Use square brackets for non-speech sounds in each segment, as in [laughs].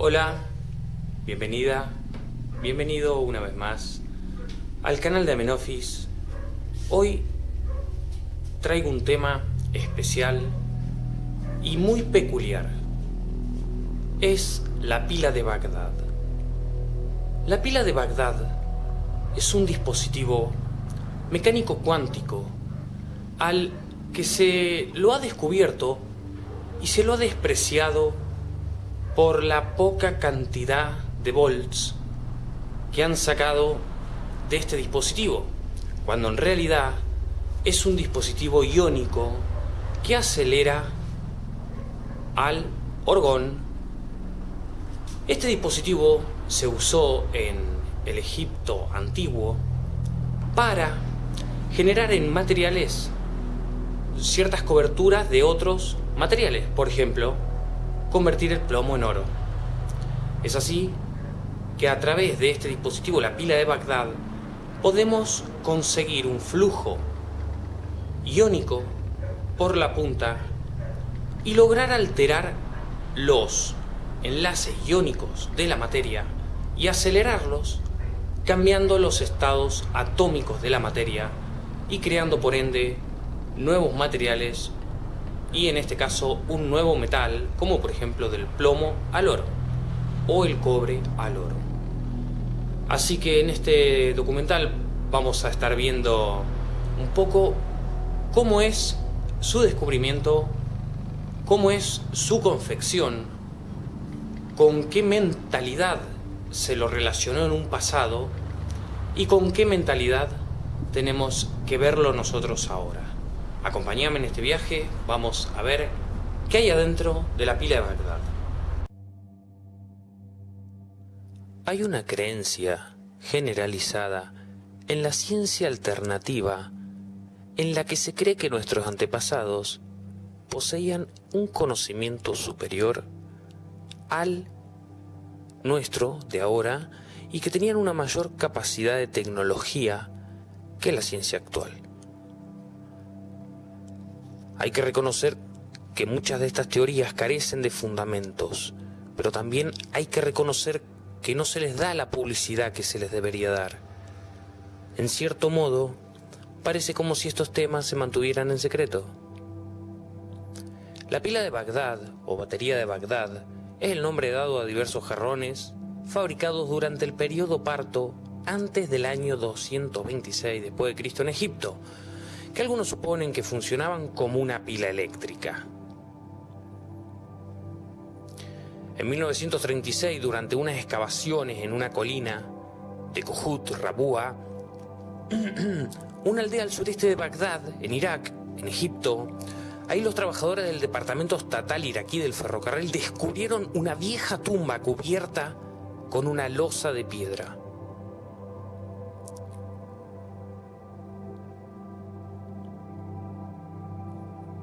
Hola, bienvenida, bienvenido una vez más al canal de Amenofis. Hoy traigo un tema especial y muy peculiar. Es la pila de Bagdad. La pila de Bagdad es un dispositivo mecánico cuántico al que se lo ha descubierto y se lo ha despreciado por la poca cantidad de volts que han sacado de este dispositivo, cuando en realidad es un dispositivo iónico que acelera al orgón. Este dispositivo se usó en el Egipto antiguo para generar en materiales ciertas coberturas de otros materiales, por ejemplo, convertir el plomo en oro. Es así que a través de este dispositivo, la pila de Bagdad, podemos conseguir un flujo iónico por la punta y lograr alterar los enlaces iónicos de la materia y acelerarlos cambiando los estados atómicos de la materia y creando por ende nuevos materiales y en este caso un nuevo metal como por ejemplo del plomo al oro o el cobre al oro. Así que en este documental vamos a estar viendo un poco cómo es su descubrimiento, cómo es su confección, con qué mentalidad se lo relacionó en un pasado y con qué mentalidad tenemos que verlo nosotros ahora. Acompáñame en este viaje, vamos a ver qué hay adentro de la pila de Bagdad. Hay una creencia generalizada en la ciencia alternativa en la que se cree que nuestros antepasados poseían un conocimiento superior al nuestro de ahora y que tenían una mayor capacidad de tecnología que la ciencia actual. Hay que reconocer que muchas de estas teorías carecen de fundamentos, pero también hay que reconocer que no se les da la publicidad que se les debería dar. En cierto modo, parece como si estos temas se mantuvieran en secreto. La pila de Bagdad, o batería de Bagdad, es el nombre dado a diversos jarrones fabricados durante el periodo parto antes del año 226 después de Cristo en Egipto, que algunos suponen que funcionaban como una pila eléctrica. En 1936, durante unas excavaciones en una colina de Kohut, Rabúa, [clears throat] una aldea al sureste de Bagdad, en Irak, en Egipto, ahí los trabajadores del departamento estatal iraquí del ferrocarril descubrieron una vieja tumba cubierta con una losa de piedra.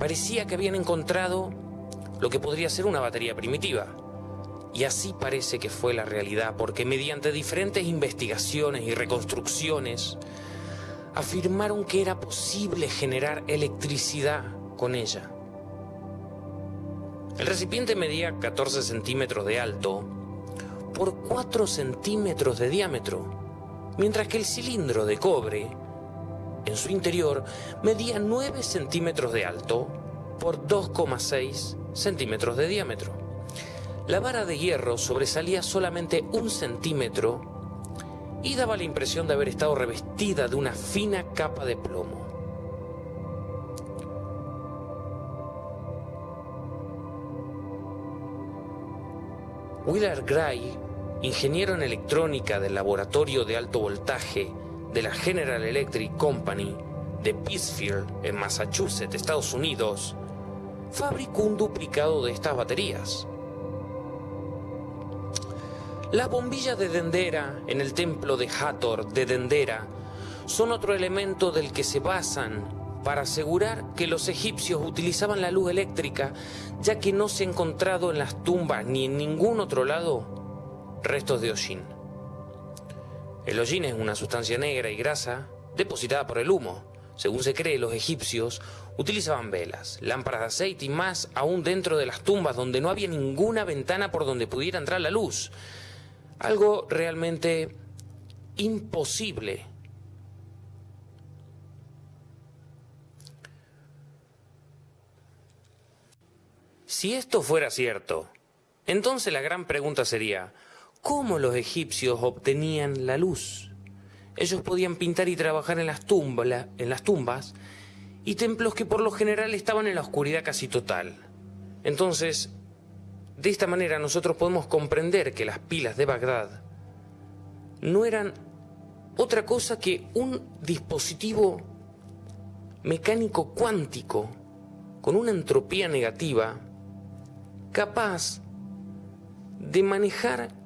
Parecía que habían encontrado lo que podría ser una batería primitiva. Y así parece que fue la realidad, porque mediante diferentes investigaciones y reconstrucciones, afirmaron que era posible generar electricidad con ella. El recipiente medía 14 centímetros de alto por 4 centímetros de diámetro, mientras que el cilindro de cobre en su interior medía 9 centímetros de alto por 2,6 centímetros de diámetro. La vara de hierro sobresalía solamente un centímetro y daba la impresión de haber estado revestida de una fina capa de plomo. Willard Gray, ingeniero en electrónica del laboratorio de alto voltaje de la General Electric Company de Pittsfield, en Massachusetts, Estados Unidos, fabricó un duplicado de estas baterías. Las bombillas de Dendera en el templo de Hathor de Dendera son otro elemento del que se basan para asegurar que los egipcios utilizaban la luz eléctrica, ya que no se ha encontrado en las tumbas ni en ningún otro lado restos de hollín. El hollín es una sustancia negra y grasa depositada por el humo. según se cree, los egipcios utilizaban velas, lámparas de aceite y más aún dentro de las tumbas donde no había ninguna ventana por donde pudiera entrar la luz. Algo realmente imposible. Si esto fuera cierto, entonces la gran pregunta sería, ¿cómo los egipcios obtenían la luz? Ellos podían pintar y trabajar en las, tumbas, en las tumbas y templos que por lo general estaban en la oscuridad casi total. Entonces, de esta manera nosotros podemos comprender que las pilas de Bagdad no eran otra cosa que un dispositivo mecánico cuántico con una entropía negativa capaz de manejar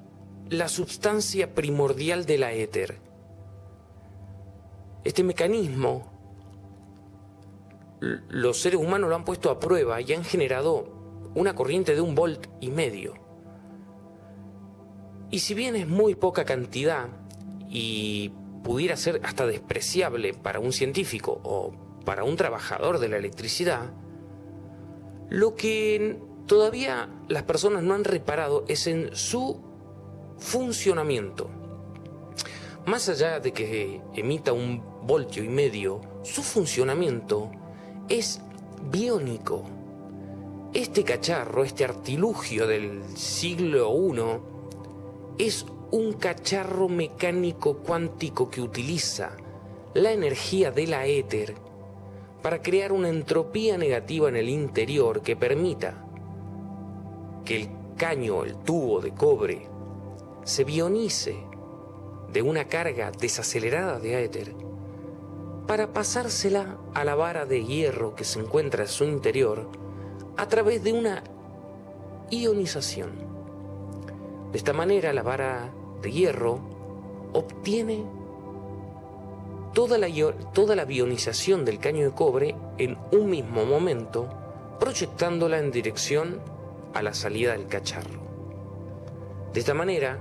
la sustancia primordial de la éter. Este mecanismo los seres humanos lo han puesto a prueba y han generado una corriente de un volt y medio. Y si bien es muy poca cantidad y pudiera ser hasta despreciable para un científico o para un trabajador de la electricidad, lo que todavía las personas no han reparado es en su funcionamiento. Más allá de que emita un voltio y medio, su funcionamiento es biónico. Este cacharro, este artilugio del siglo I, es un cacharro mecánico cuántico que utiliza la energía de la éter para crear una entropía negativa en el interior que permita que el caño, el tubo de cobre, se bionice de una carga desacelerada de éter para pasársela a la vara de hierro que se encuentra en su interior a través de una ionización. De esta manera la vara de hierro obtiene toda la, toda la bionización del caño de cobre en un mismo momento, proyectándola en dirección a la salida del cacharro. De esta manera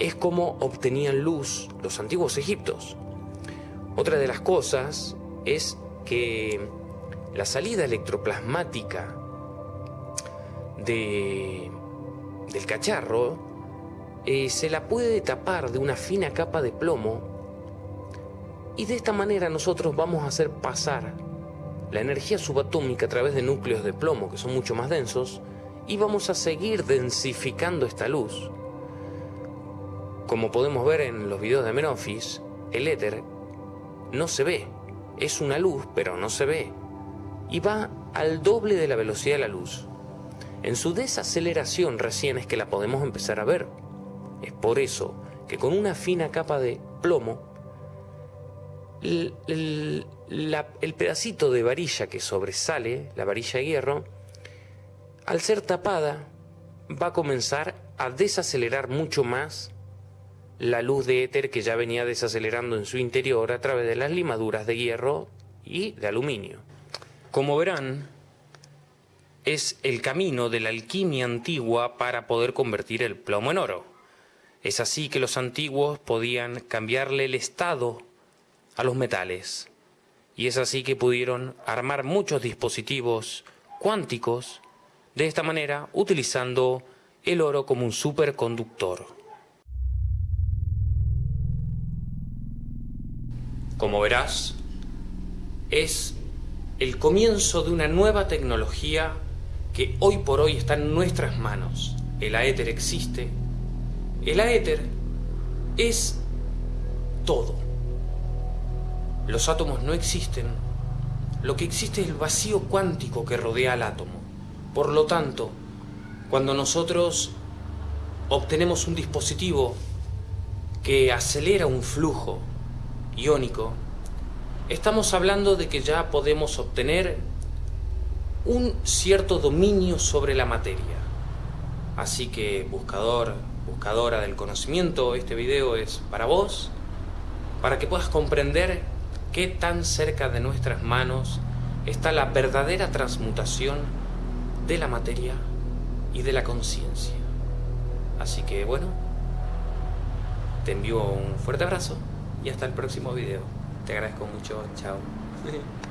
es como obtenían luz los antiguos egiptos. Otra de las cosas es que la salida electroplasmática de, del cacharro eh, se la puede tapar de una fina capa de plomo y de esta manera nosotros vamos a hacer pasar la energía subatómica a través de núcleos de plomo que son mucho más densos y vamos a seguir densificando esta luz. Como podemos ver en los videos de Menofis, el éter no se ve. Es una luz, pero no se ve. Y va al doble de la velocidad de la luz. En su desaceleración recién es que la podemos empezar a ver. Es por eso que con una fina capa de plomo, el, el pedacito de varilla que sobresale, la varilla de hierro, al ser tapada, va a comenzar a desacelerar mucho más la luz de éter que ya venía desacelerando en su interior a través de las limaduras de hierro y de aluminio. Como verán, es el camino de la alquimia antigua para poder convertir el plomo en oro. Es así que los antiguos podían cambiarle el estado a los metales. Y es así que pudieron armar muchos dispositivos cuánticos de esta manera utilizando el oro como un superconductor. Como verás, es el comienzo de una nueva tecnología que hoy por hoy está en nuestras manos. El aéter existe. El aéter es todo. Los átomos no existen. Lo que existe es el vacío cuántico que rodea al átomo. Por lo tanto, cuando nosotros obtenemos un dispositivo que acelera un flujo iónico, estamos hablando de que ya podemos obtener un cierto dominio sobre la materia. Así que buscador, buscadora del conocimiento, este video es para vos, para que puedas comprender qué tan cerca de nuestras manos está la verdadera transmutación de la materia y de la conciencia. Así que bueno, te envío un fuerte abrazo y hasta el próximo video. Te agradezco mucho. Chao. [laughs]